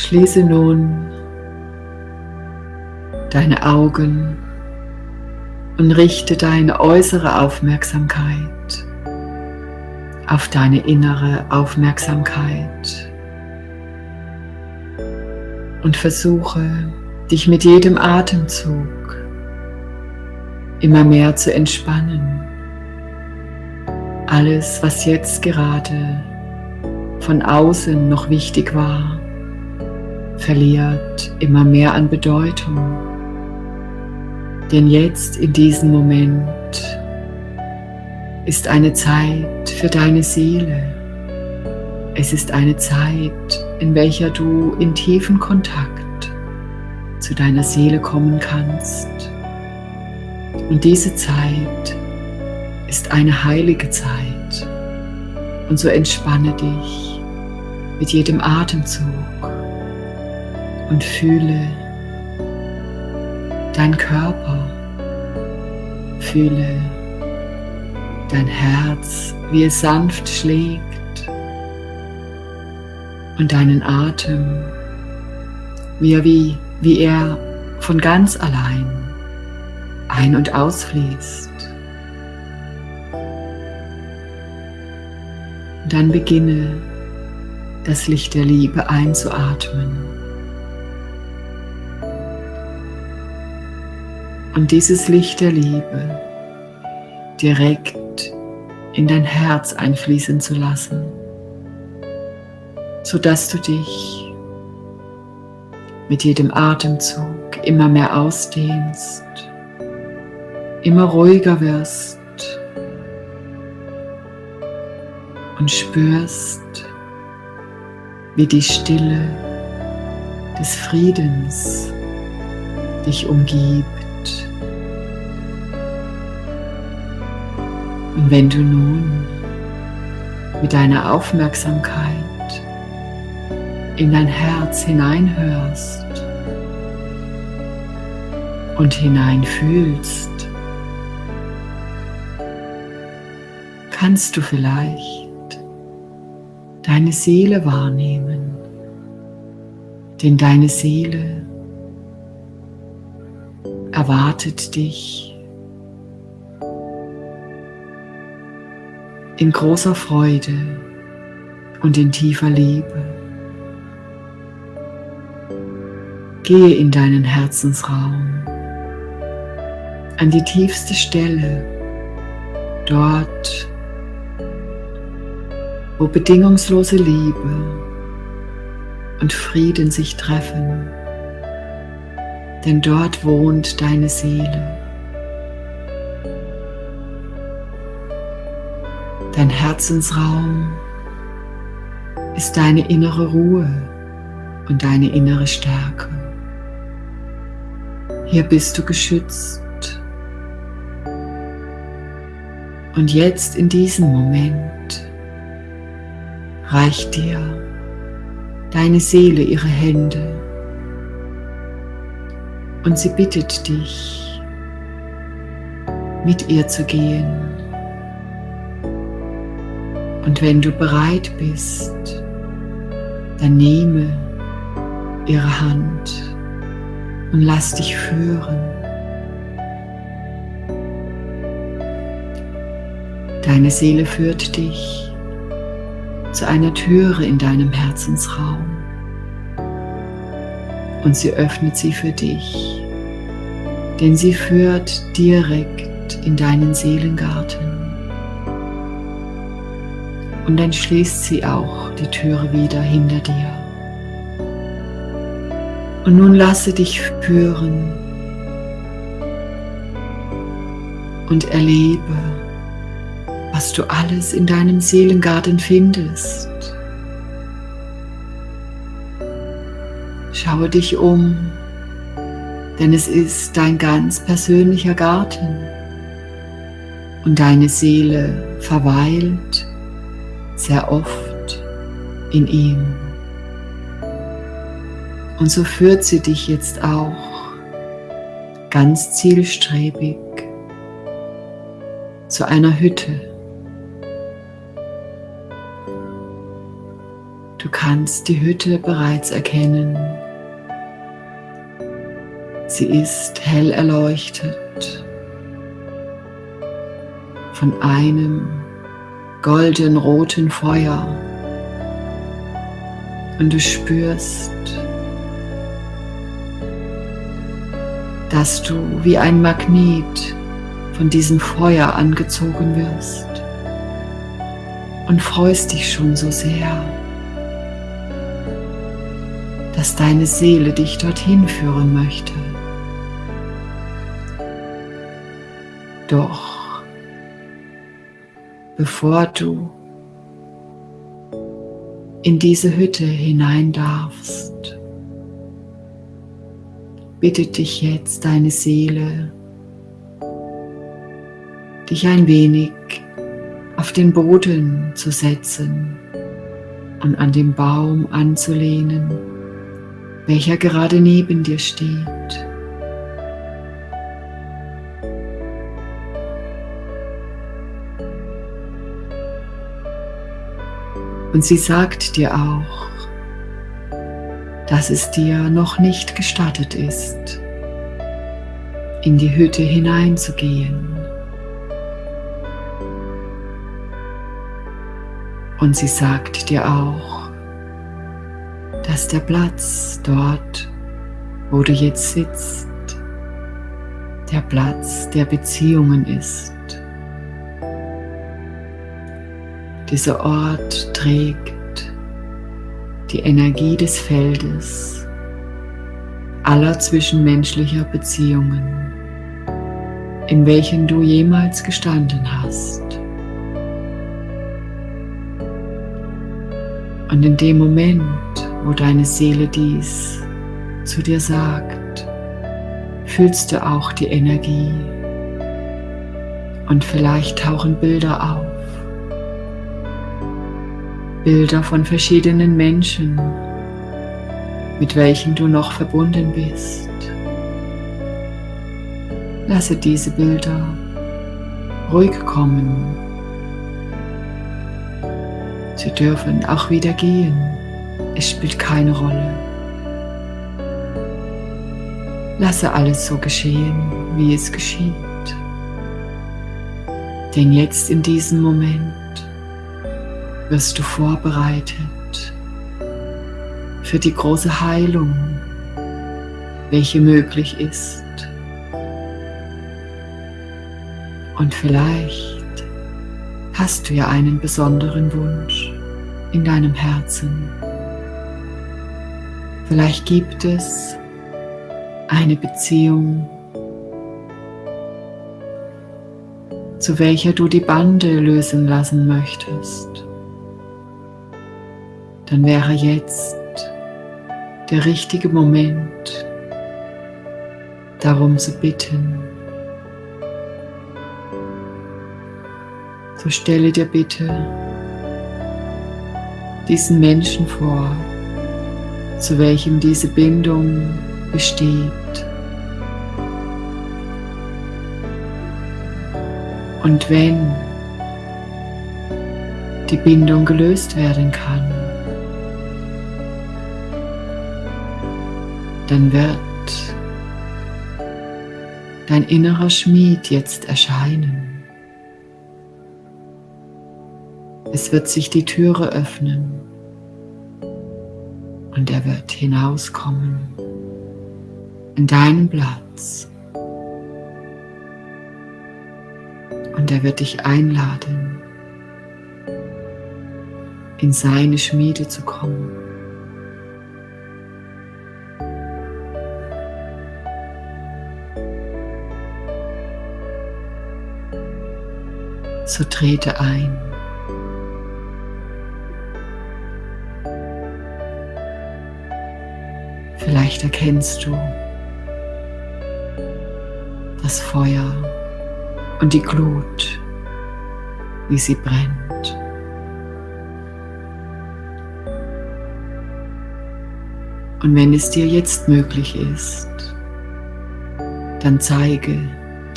Schließe nun deine Augen und richte deine äußere Aufmerksamkeit auf deine innere Aufmerksamkeit und versuche dich mit jedem Atemzug immer mehr zu entspannen. Alles, was jetzt gerade von außen noch wichtig war, verliert immer mehr an Bedeutung. Denn jetzt in diesem Moment ist eine Zeit für deine Seele. Es ist eine Zeit, in welcher du in tiefen Kontakt zu deiner Seele kommen kannst. Und diese Zeit ist eine heilige Zeit. Und so entspanne dich mit jedem Atemzug und fühle dein Körper, fühle dein Herz, wie es sanft schlägt und deinen Atem, wie er, wie, wie er von ganz allein ein- und ausfließt. Und dann beginne das Licht der Liebe einzuatmen. Und dieses Licht der Liebe direkt in dein Herz einfließen zu lassen, sodass du dich mit jedem Atemzug immer mehr ausdehnst, immer ruhiger wirst und spürst, wie die Stille des Friedens dich umgibt. Und wenn du nun mit deiner Aufmerksamkeit in dein Herz hineinhörst und hineinfühlst, kannst du vielleicht deine Seele wahrnehmen, denn deine Seele erwartet dich in großer Freude und in tiefer Liebe. Gehe in deinen Herzensraum, an die tiefste Stelle, dort, wo bedingungslose Liebe und Frieden sich treffen, denn dort wohnt deine Seele. Dein Herzensraum ist deine innere Ruhe und deine innere Stärke. Hier bist du geschützt. Und jetzt in diesem Moment reicht dir deine Seele ihre Hände und sie bittet dich, mit ihr zu gehen und wenn du bereit bist, dann nehme ihre Hand und lass dich führen. Deine Seele führt dich zu einer Türe in deinem Herzensraum und sie öffnet sie für dich, denn sie führt direkt in deinen Seelengarten und dann schließt sie auch die Türe wieder hinter dir. Und nun lasse dich führen und erlebe, was du alles in deinem Seelengarten findest. Schaue dich um, denn es ist dein ganz persönlicher Garten und deine Seele verweilt sehr oft in ihm. Und so führt sie dich jetzt auch ganz zielstrebig zu einer Hütte. Du kannst die Hütte bereits erkennen. Sie ist hell erleuchtet von einem golden-roten Feuer und du spürst, dass du wie ein Magnet von diesem Feuer angezogen wirst und freust dich schon so sehr, dass deine Seele dich dorthin führen möchte. Doch bevor du in diese Hütte hinein darfst, bittet dich jetzt deine Seele, dich ein wenig auf den Boden zu setzen und an den Baum anzulehnen, welcher gerade neben dir steht. Und sie sagt dir auch, dass es dir noch nicht gestattet ist, in die Hütte hineinzugehen. Und sie sagt dir auch, dass der Platz dort, wo du jetzt sitzt, der Platz der Beziehungen ist. Dieser Ort trägt die Energie des Feldes aller zwischenmenschlicher Beziehungen, in welchen du jemals gestanden hast. Und in dem Moment, wo deine Seele dies zu dir sagt, fühlst du auch die Energie und vielleicht tauchen Bilder auf. Bilder von verschiedenen Menschen, mit welchen du noch verbunden bist. Lasse diese Bilder ruhig kommen Sie dürfen auch wieder gehen. Es spielt keine Rolle. Lasse alles so geschehen, wie es geschieht. Denn jetzt in diesem Moment wirst du vorbereitet für die große Heilung, welche möglich ist. Und vielleicht hast du ja einen besonderen Wunsch in deinem Herzen. Vielleicht gibt es eine Beziehung, zu welcher du die Bande lösen lassen möchtest. Dann wäre jetzt der richtige Moment, darum zu bitten. So stelle dir bitte diesen Menschen vor, zu welchem diese Bindung besteht. Und wenn die Bindung gelöst werden kann, dann wird dein innerer Schmied jetzt erscheinen. Es wird sich die Türe öffnen und er wird hinauskommen in deinen Platz. Und er wird dich einladen, in seine Schmiede zu kommen. So trete ein. Vielleicht erkennst du das Feuer und die Glut, wie sie brennt. Und wenn es dir jetzt möglich ist, dann zeige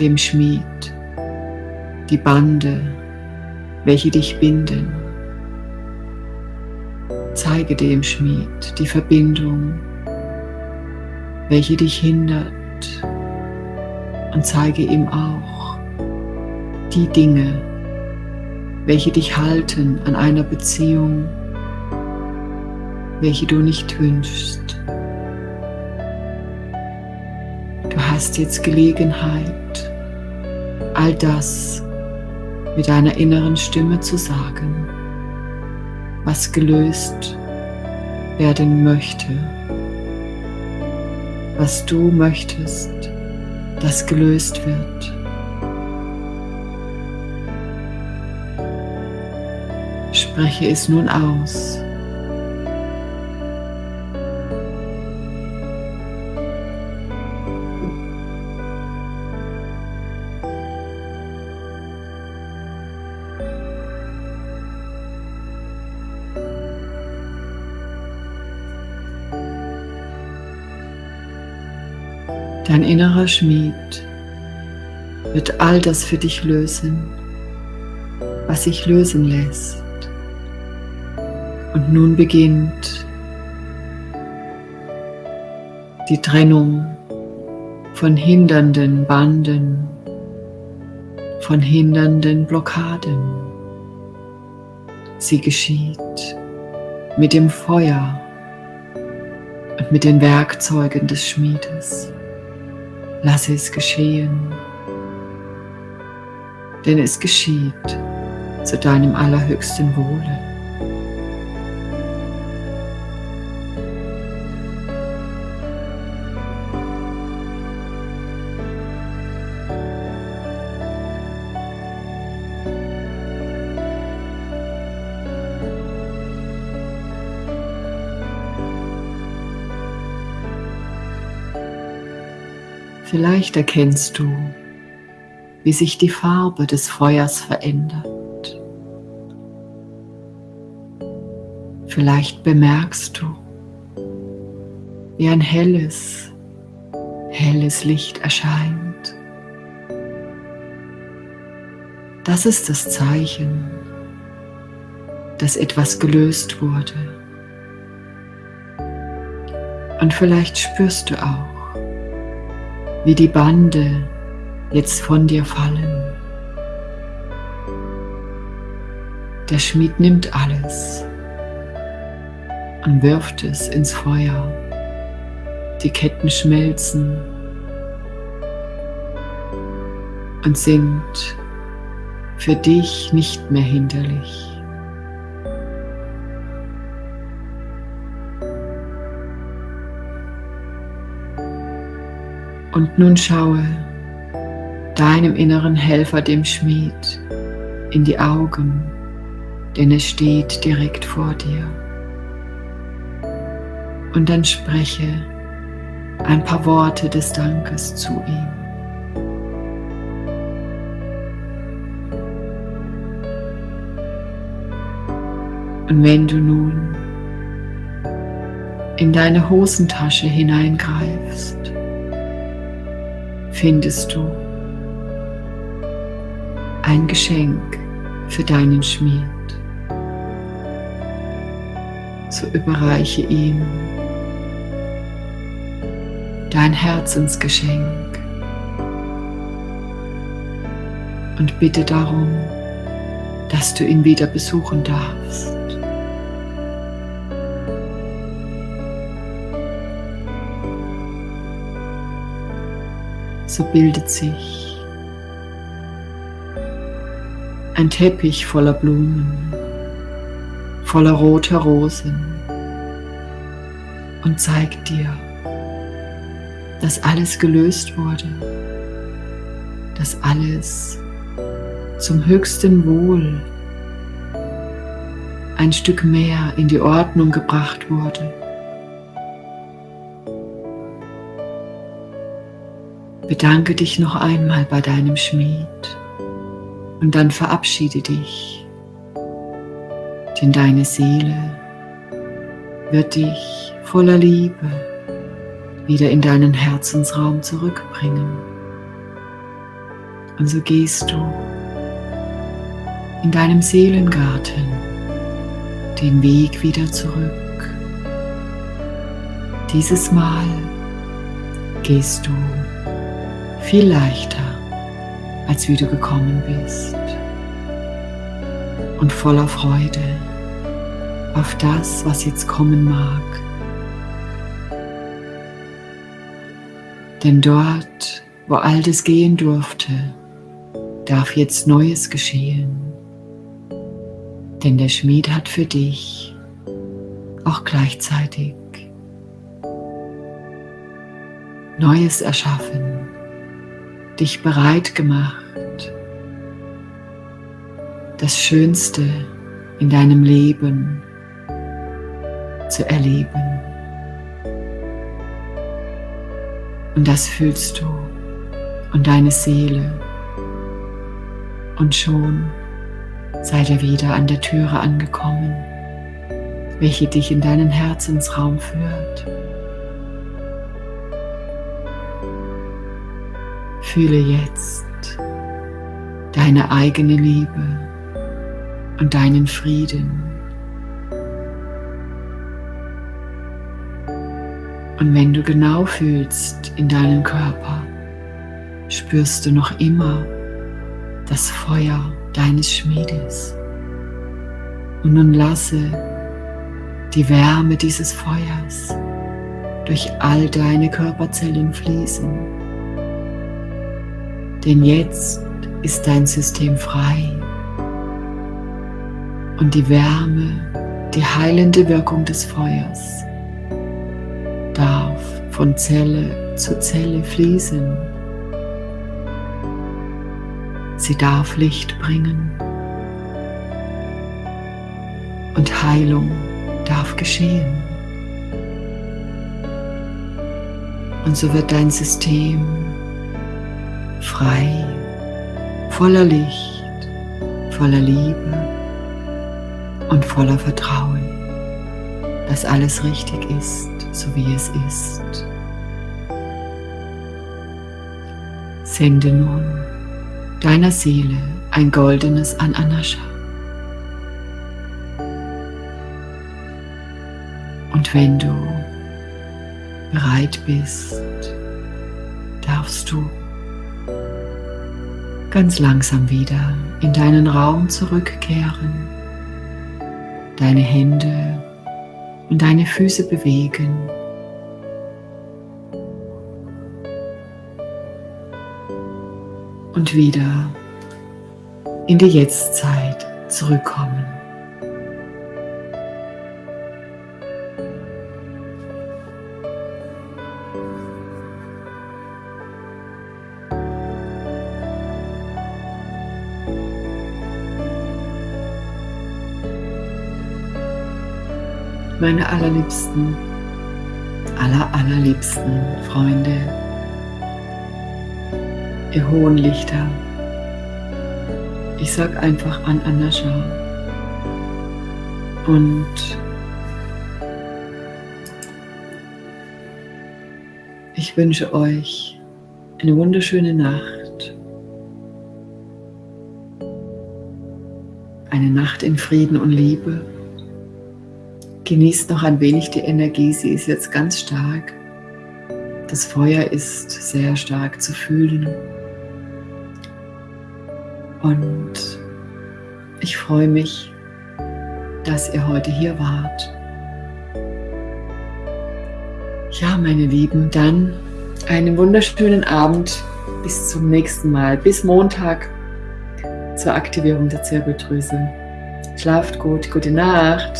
dem Schmied die Bande, welche dich binden. Zeige dem Schmied die Verbindung, welche dich hindert und zeige ihm auch die Dinge, welche dich halten an einer Beziehung, welche du nicht wünschst. Du hast jetzt Gelegenheit, all das mit deiner inneren Stimme zu sagen, was gelöst werden möchte, was du möchtest, das gelöst wird. Spreche es nun aus. Dein innerer Schmied wird all das für dich lösen, was sich lösen lässt. Und nun beginnt die Trennung von hindernden Banden, von hindernden Blockaden. Sie geschieht mit dem Feuer und mit den Werkzeugen des Schmiedes. Lass es geschehen, denn es geschieht zu deinem allerhöchsten Wohle. Vielleicht erkennst du, wie sich die Farbe des Feuers verändert. Vielleicht bemerkst du, wie ein helles, helles Licht erscheint. Das ist das Zeichen, dass etwas gelöst wurde. Und vielleicht spürst du auch, wie die Bande jetzt von dir fallen. Der Schmied nimmt alles und wirft es ins Feuer. Die Ketten schmelzen und sind für dich nicht mehr hinderlich. Und nun schaue deinem inneren Helfer, dem Schmied, in die Augen, denn es steht direkt vor dir. Und dann spreche ein paar Worte des Dankes zu ihm. Und wenn du nun in deine Hosentasche hineingreifst, findest du ein Geschenk für deinen Schmied. So überreiche ihm dein Herzensgeschenk und bitte darum, dass du ihn wieder besuchen darfst. So bildet sich ein Teppich voller Blumen, voller roter Rosen und zeigt dir, dass alles gelöst wurde, dass alles zum höchsten Wohl ein Stück mehr in die Ordnung gebracht wurde. Bedanke dich noch einmal bei deinem Schmied und dann verabschiede dich, denn deine Seele wird dich voller Liebe wieder in deinen Herzensraum zurückbringen. Und so gehst du in deinem Seelengarten den Weg wieder zurück. Dieses Mal gehst du viel leichter, als wie du gekommen bist und voller Freude auf das, was jetzt kommen mag. Denn dort, wo Altes gehen durfte, darf jetzt Neues geschehen. Denn der Schmied hat für dich auch gleichzeitig Neues erschaffen, dich bereit gemacht, das Schönste in deinem Leben zu erleben. Und das fühlst du und deine Seele. Und schon seid ihr wieder an der Türe angekommen, welche dich in deinen Herzensraum führt. Fühle jetzt deine eigene Liebe und deinen Frieden. Und wenn du genau fühlst in deinen Körper, spürst du noch immer das Feuer deines Schmiedes. Und nun lasse die Wärme dieses Feuers durch all deine Körperzellen fließen. Denn jetzt ist dein System frei und die Wärme, die heilende Wirkung des Feuers darf von Zelle zu Zelle fließen. Sie darf Licht bringen und Heilung darf geschehen. Und so wird dein System frei, voller Licht, voller Liebe und voller Vertrauen, dass alles richtig ist so wie es ist. Sende nun deiner Seele ein goldenes Ananascha. Und wenn du bereit bist, darfst du ganz langsam wieder in deinen Raum zurückkehren, deine Hände und deine Füße bewegen. Und wieder in die Jetztzeit zurückkommen. Meine allerliebsten, aller, allerliebsten Freunde, ihr hohen Lichter. Ich sag einfach an Anascha und ich wünsche euch eine wunderschöne Nacht. Eine Nacht in Frieden und Liebe. Genießt noch ein wenig die Energie, sie ist jetzt ganz stark. Das Feuer ist sehr stark zu fühlen. Und ich freue mich, dass ihr heute hier wart. Ja, meine Lieben, dann einen wunderschönen Abend. Bis zum nächsten Mal. Bis Montag zur Aktivierung der Zirbeldrüse. Schlaft gut, gute Nacht.